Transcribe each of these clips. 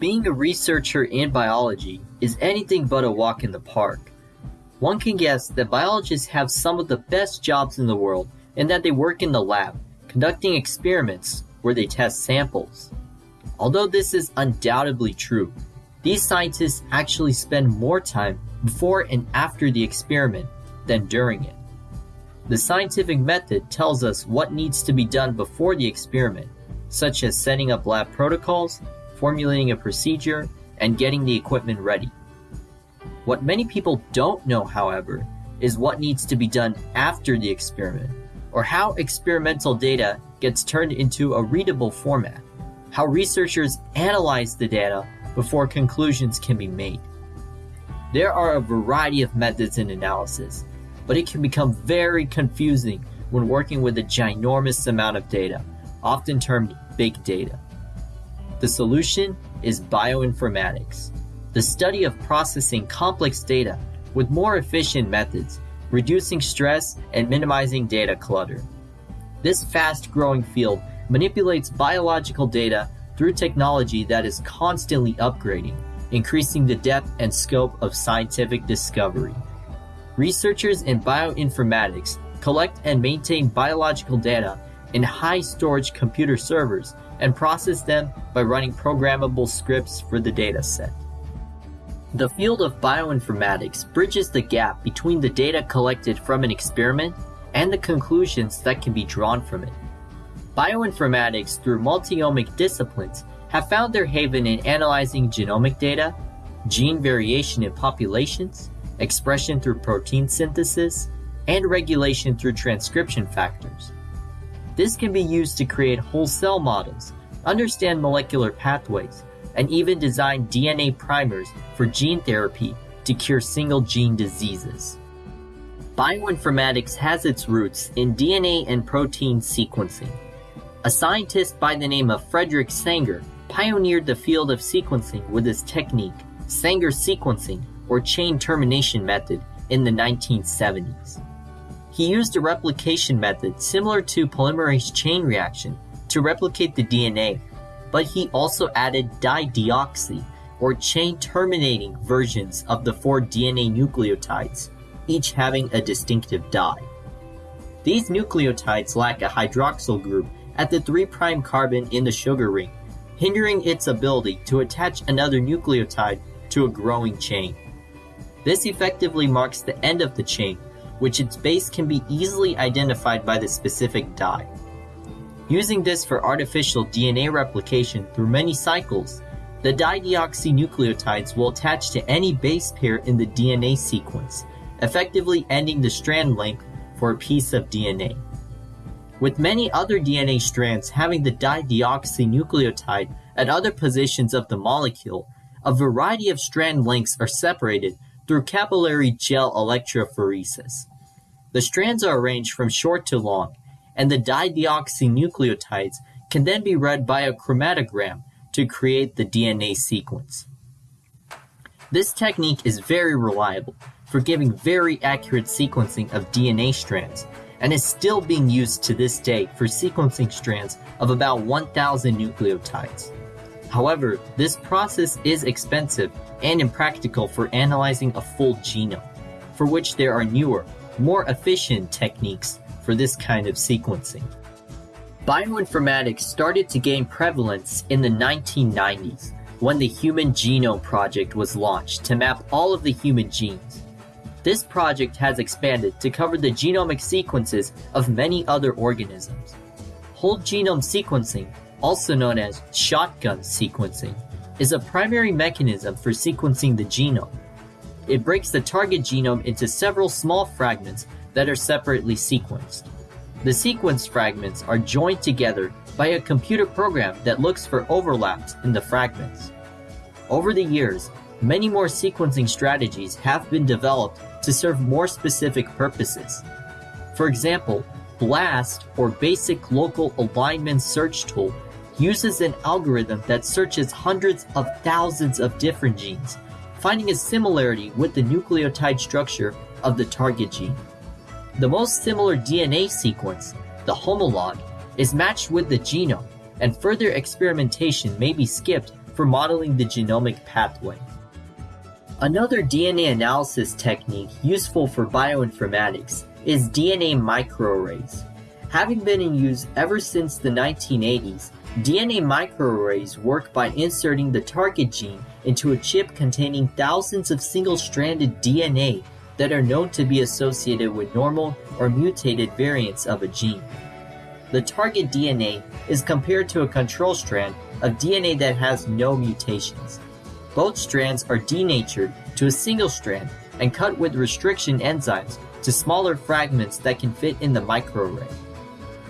Being a researcher in biology is anything but a walk in the park. One can guess that biologists have some of the best jobs in the world and that they work in the lab, conducting experiments where they test samples. Although this is undoubtedly true, these scientists actually spend more time before and after the experiment than during it. The scientific method tells us what needs to be done before the experiment, such as setting up lab protocols, formulating a procedure, and getting the equipment ready. What many people don't know, however, is what needs to be done after the experiment, or how experimental data gets turned into a readable format, how researchers analyze the data before conclusions can be made. There are a variety of methods in analysis, but it can become very confusing when working with a ginormous amount of data, often termed big data. The solution is bioinformatics, the study of processing complex data with more efficient methods, reducing stress and minimizing data clutter. This fast growing field manipulates biological data through technology that is constantly upgrading, increasing the depth and scope of scientific discovery. Researchers in bioinformatics collect and maintain biological data in high storage computer servers and process them by running programmable scripts for the dataset. The field of bioinformatics bridges the gap between the data collected from an experiment and the conclusions that can be drawn from it. Bioinformatics, through multi-omic disciplines, have found their haven in analyzing genomic data, gene variation in populations, expression through protein synthesis, and regulation through transcription factors. This can be used to create whole cell models, understand molecular pathways, and even design DNA primers for gene therapy to cure single gene diseases. Bioinformatics has its roots in DNA and protein sequencing. A scientist by the name of Frederick Sanger pioneered the field of sequencing with his technique, Sanger sequencing, or chain termination method, in the 1970s. He used a replication method similar to polymerase chain reaction to replicate the DNA, but he also added dideoxy, or chain terminating versions of the four DNA nucleotides, each having a distinctive dye. These nucleotides lack a hydroxyl group at the 3' carbon in the sugar ring, hindering its ability to attach another nucleotide to a growing chain. This effectively marks the end of the chain, which its base can be easily identified by the specific dye. Using this for artificial DNA replication through many cycles, the dideoxynucleotides will attach to any base pair in the DNA sequence, effectively ending the strand length for a piece of DNA. With many other DNA strands having the dideoxynucleotide at other positions of the molecule, a variety of strand lengths are separated through capillary gel electrophoresis. The strands are arranged from short to long, and the dideoxynucleotides can then be read by a chromatogram to create the DNA sequence. This technique is very reliable for giving very accurate sequencing of DNA strands and is still being used to this day for sequencing strands of about 1,000 nucleotides. However, this process is expensive and impractical for analyzing a full genome, for which there are newer, more efficient techniques for this kind of sequencing. Bioinformatics started to gain prevalence in the 1990s when the Human Genome Project was launched to map all of the human genes. This project has expanded to cover the genomic sequences of many other organisms. Whole genome sequencing, also known as shotgun sequencing, is a primary mechanism for sequencing the genome. It breaks the target genome into several small fragments that are separately sequenced. The sequence fragments are joined together by a computer program that looks for overlaps in the fragments. Over the years, many more sequencing strategies have been developed to serve more specific purposes. For example, BLAST, or Basic Local Alignment Search Tool, uses an algorithm that searches hundreds of thousands of different genes, finding a similarity with the nucleotide structure of the target gene. The most similar DNA sequence, the homolog, is matched with the genome, and further experimentation may be skipped for modeling the genomic pathway. Another DNA analysis technique useful for bioinformatics is DNA microarrays. Having been in use ever since the 1980s, DNA microarrays work by inserting the target gene into a chip containing thousands of single-stranded DNA that are known to be associated with normal or mutated variants of a gene. The target DNA is compared to a control strand of DNA that has no mutations. Both strands are denatured to a single strand and cut with restriction enzymes to smaller fragments that can fit in the microarray.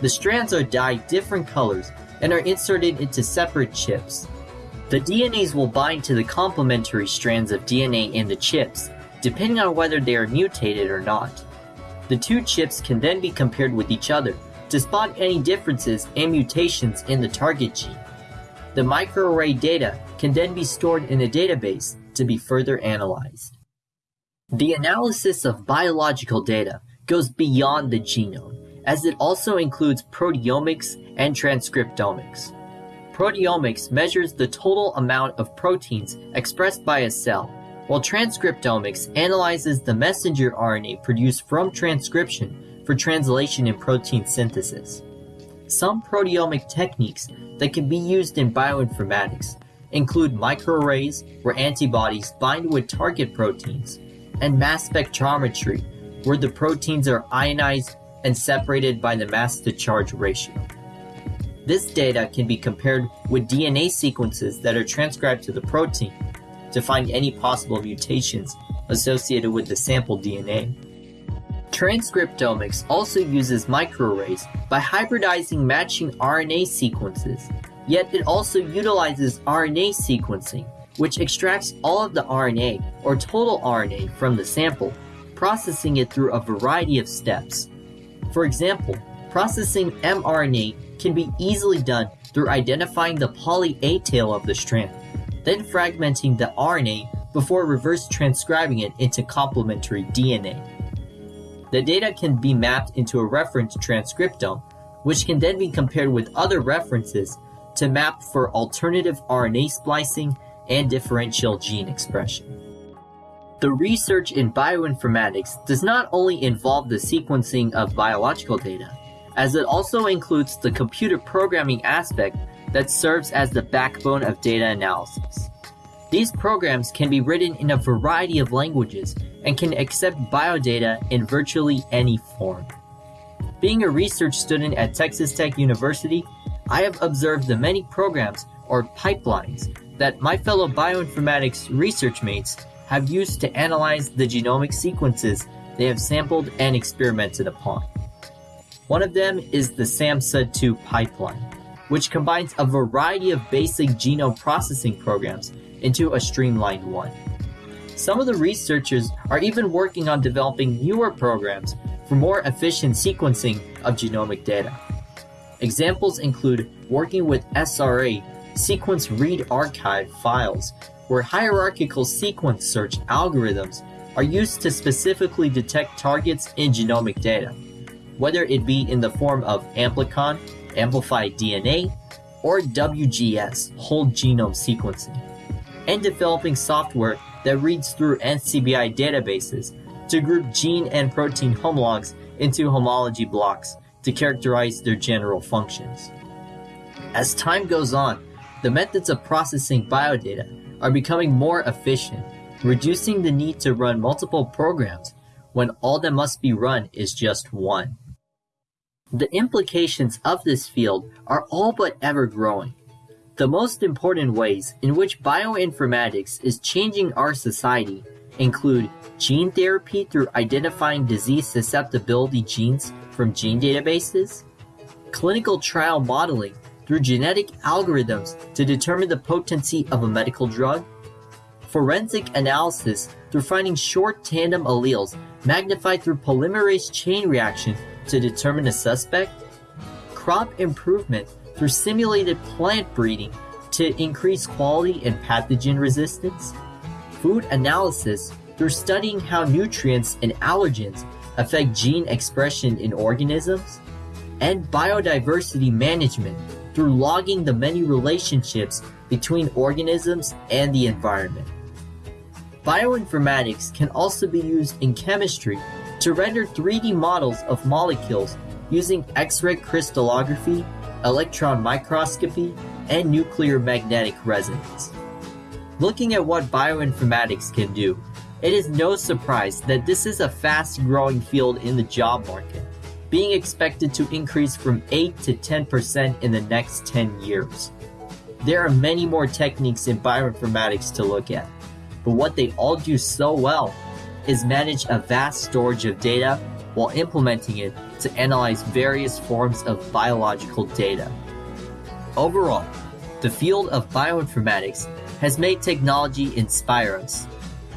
The strands are dyed different colors and are inserted into separate chips. The DNAs will bind to the complementary strands of DNA in the chips, depending on whether they are mutated or not. The two chips can then be compared with each other to spot any differences and mutations in the target gene. The microarray data can then be stored in a database to be further analyzed. The analysis of biological data goes beyond the genome, as it also includes proteomics and transcriptomics. Proteomics measures the total amount of proteins expressed by a cell, while transcriptomics analyzes the messenger RNA produced from transcription for translation in protein synthesis. Some proteomic techniques that can be used in bioinformatics include microarrays, where antibodies bind with target proteins, and mass spectrometry, where the proteins are ionized and separated by the mass to charge ratio. This data can be compared with DNA sequences that are transcribed to the protein to find any possible mutations associated with the sample DNA. Transcriptomics also uses microarrays by hybridizing matching RNA sequences, yet it also utilizes RNA sequencing, which extracts all of the RNA or total RNA from the sample, processing it through a variety of steps. For example, processing mRNA can be easily done through identifying the poly A tail of the strand, then fragmenting the RNA before reverse transcribing it into complementary DNA. The data can be mapped into a reference transcriptome, which can then be compared with other references to map for alternative RNA splicing and differential gene expression. The research in bioinformatics does not only involve the sequencing of biological data, as it also includes the computer programming aspect that serves as the backbone of data analysis. These programs can be written in a variety of languages and can accept biodata in virtually any form. Being a research student at Texas Tech University, I have observed the many programs or pipelines that my fellow bioinformatics research mates have used to analyze the genomic sequences they have sampled and experimented upon. One of them is the SAMSA2 pipeline, which combines a variety of basic genome processing programs into a streamlined one. Some of the researchers are even working on developing newer programs for more efficient sequencing of genomic data. Examples include working with SRA sequence read archive files, where hierarchical sequence search algorithms are used to specifically detect targets in genomic data whether it be in the form of amplicon, amplified DNA, or WGS, whole genome sequencing, and developing software that reads through NCBI databases to group gene and protein homologs into homology blocks to characterize their general functions. As time goes on, the methods of processing biodata are becoming more efficient, reducing the need to run multiple programs when all that must be run is just one. The implications of this field are all but ever growing. The most important ways in which bioinformatics is changing our society include gene therapy through identifying disease susceptibility genes from gene databases, clinical trial modeling through genetic algorithms to determine the potency of a medical drug, forensic analysis through finding short tandem alleles magnified through polymerase chain reaction to determine a suspect, crop improvement through simulated plant breeding to increase quality and pathogen resistance, food analysis through studying how nutrients and allergens affect gene expression in organisms, and biodiversity management through logging the many relationships between organisms and the environment. Bioinformatics can also be used in chemistry to render 3D models of molecules using X-ray crystallography, electron microscopy, and nuclear magnetic resonance. Looking at what bioinformatics can do, it is no surprise that this is a fast growing field in the job market, being expected to increase from 8 to 10% in the next 10 years. There are many more techniques in bioinformatics to look at, but what they all do so well is manage a vast storage of data while implementing it to analyze various forms of biological data. Overall, the field of bioinformatics has made technology inspire us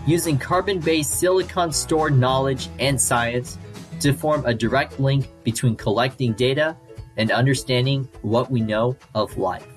using carbon-based silicon stored knowledge and science to form a direct link between collecting data and understanding what we know of life.